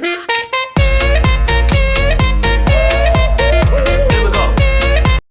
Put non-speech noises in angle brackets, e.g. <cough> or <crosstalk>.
Ha <laughs>